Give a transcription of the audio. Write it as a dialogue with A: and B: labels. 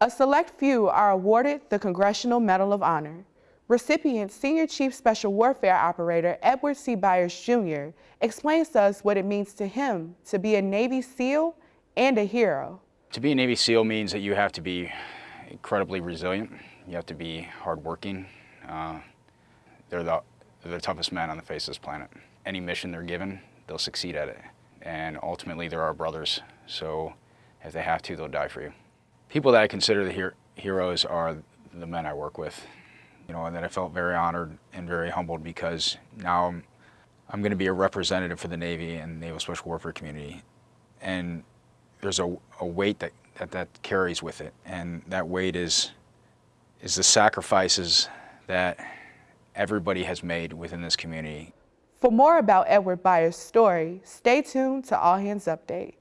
A: A select few are awarded the Congressional Medal of Honor. Recipient Senior Chief Special Warfare Operator Edward C. Byers Jr. explains to us what it means to him to be a Navy SEAL and a hero.
B: To be a Navy SEAL means that you have to be incredibly resilient. You have to be hardworking. Uh, they're, the, they're the toughest men on the face of this planet. Any mission they're given, they'll succeed at it. And ultimately, they're our brothers. So if they have to, they'll die for you. People that I consider the her heroes are the men I work with. You know, and that I felt very honored and very humbled because now I'm, I'm going to be a representative for the Navy and Naval Special Warfare community. And there's a, a weight that, that that carries with it. And that weight is, is the sacrifices that everybody has made within this community.
A: For more about Edward Byers' story, stay tuned to All Hands Update.